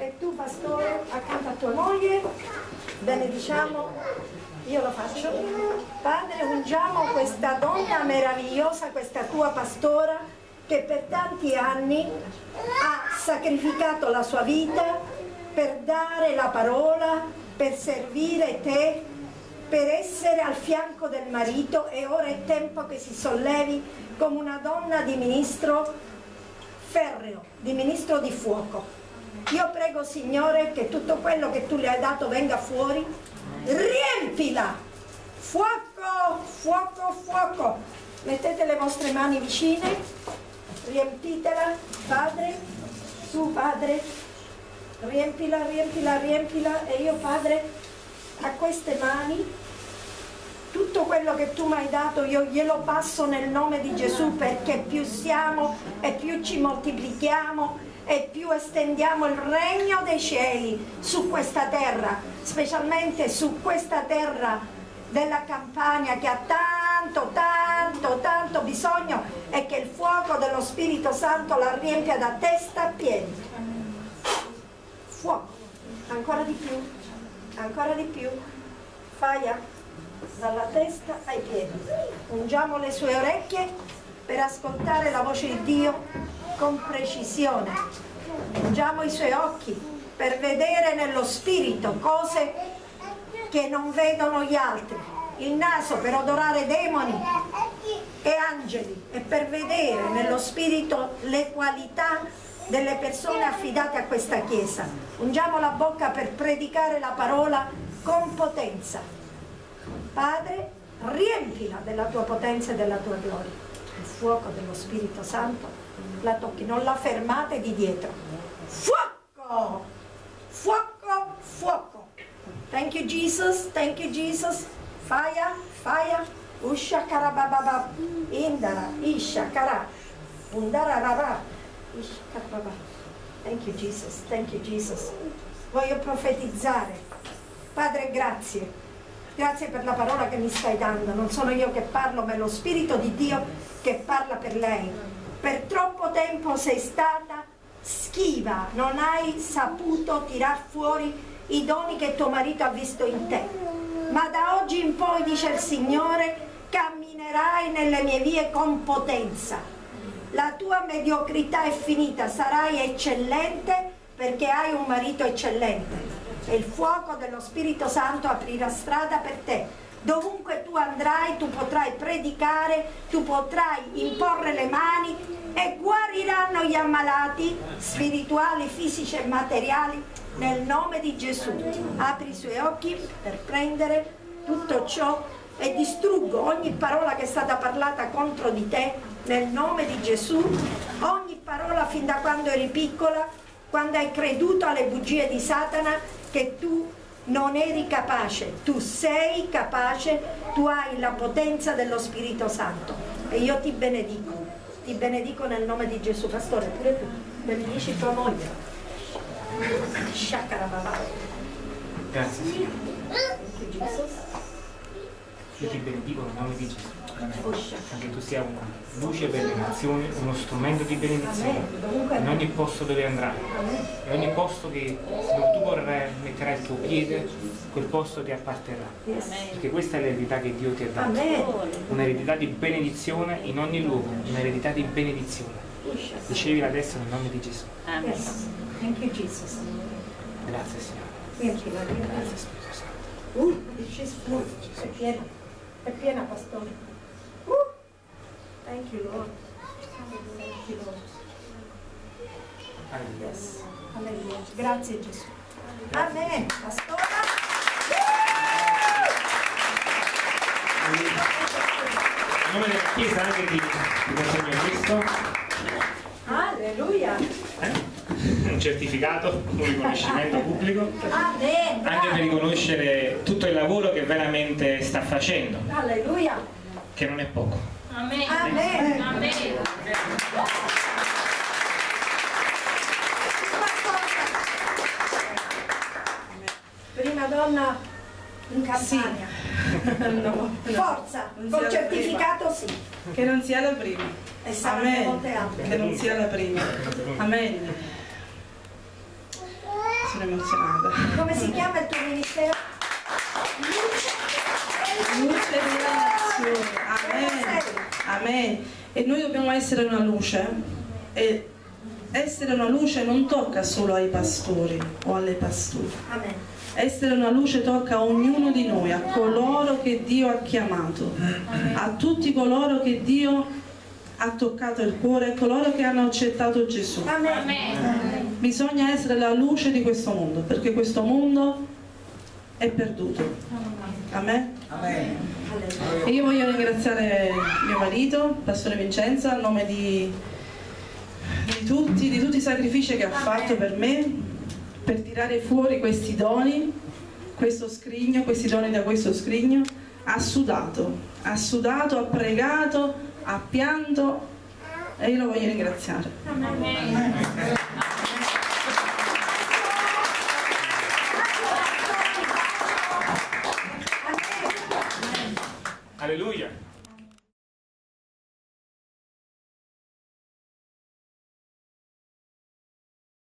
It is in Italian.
E tu pastore accanto a tua moglie benediciamo, io lo faccio. Padre, ungiamo questa donna meravigliosa, questa tua pastora che per tanti anni ha sacrificato la sua vita per dare la parola, per servire te, per essere al fianco del marito e ora è tempo che si sollevi come una donna di ministro ferreo, di ministro di fuoco. Io prego Signore che tutto quello che tu le hai dato venga fuori, riempila! Fuoco, fuoco, fuoco! Mettete le vostre mani vicine, riempitela, Padre, su Padre, riempila, riempila, riempila e io Padre a queste mani tutto quello che tu mi hai dato io glielo passo nel nome di Gesù perché più siamo e più ci moltiplichiamo e più estendiamo il regno dei cieli su questa terra, specialmente su questa terra della campagna che ha tanto, tanto, tanto bisogno e che il fuoco dello Spirito Santo la riempia da testa a piedi. Fuoco, ancora di più, ancora di più. Faia dalla testa ai piedi. Ungiamo le sue orecchie per ascoltare la voce di Dio con precisione. Ungiamo i suoi occhi per vedere nello spirito cose che non vedono gli altri. Il naso per odorare demoni e angeli e per vedere nello spirito le qualità delle persone affidate a questa Chiesa. Ungiamo la bocca per predicare la parola con potenza. Padre, riempila della tua potenza e della tua gloria. Il fuoco dello Spirito Santo la tocchi, non la fermate di dietro. Fuoco! Fuoco, fuoco. Thank you Jesus, thank you Jesus. Fire, fire. Usha karabababa. Indara, isha kara. Undara rara. Isha karababa. Thank you Jesus, thank you Jesus. Voglio profetizzare. Padre, grazie. Grazie per la parola che mi stai dando. Non sono io che parlo, ma è lo Spirito di Dio che parla per lei per troppo tempo sei stata schiva, non hai saputo tirar fuori i doni che tuo marito ha visto in te. Ma da oggi in poi, dice il Signore, camminerai nelle mie vie con potenza. La tua mediocrità è finita, sarai eccellente perché hai un marito eccellente. E il fuoco dello Spirito Santo aprirà strada per te dovunque tu andrai tu potrai predicare, tu potrai imporre le mani e guariranno gli ammalati spirituali, fisici e materiali nel nome di Gesù. Apri i suoi occhi per prendere tutto ciò e distruggo ogni parola che è stata parlata contro di te nel nome di Gesù, ogni parola fin da quando eri piccola, quando hai creduto alle bugie di Satana che tu non eri capace, tu sei capace, tu hai la potenza dello Spirito Santo e io ti benedico, ti benedico nel nome di Gesù. Pastore, pure tu, benedici tua moglie. Grazie Signore. Io ti benedico nel nome di Gesù. Anche tu sia una luce per le nazioni, uno strumento di benedizione in ogni posto dove andrai. In ogni posto che dove tu vorrai, metterai il tuo piede, quel posto ti apparterrà. Perché questa è l'eredità che Dio ti ha dato. Un'eredità di benedizione in ogni luogo, un'eredità di benedizione. Ricevi adesso nel nome di Gesù. Amen. Thank you Jesus. Grazie Signore. Grazie Spirito Santo. Uh, è piena, è piena pastore. Thank you Lord. Thank you Lord. Alleluia. Yes. Alleluia. Grazie Gesù. Amen. Pastora. In nome della Chiesa anche ti, ti consegno questo, Alleluia. eh? un certificato, un riconoscimento pubblico, Amen. anche per riconoscere tutto il lavoro che veramente sta facendo, Alleluia. che non è poco. Amen. Amen. Amen. Prima donna in campagna. No, no. Forza, Non la certificato sì. Che non sia la prima. E Amen. altre. Che non sia la prima. Amen. sono emozionata. Come si chiama il tuo ministero? Luce della nazione. Amen. Amen. E noi dobbiamo essere una luce. E essere una luce non tocca solo ai pastori o alle pastori. Amen. Essere una luce tocca a ognuno di noi, a coloro che Dio ha chiamato, a tutti coloro che Dio ha toccato il cuore, coloro che hanno accettato Gesù. Amen. Bisogna essere la luce di questo mondo, perché questo mondo è perduto. Amen. E io voglio ringraziare mio marito, Pastore Vincenzo, a nome di, di tutti, di tutti i sacrifici che ha fatto per me, per tirare fuori questi doni, questo scrigno, questi doni da questo scrigno. Ha sudato, ha sudato, ha pregato, ha pianto e io lo voglio ringraziare. Alleluia.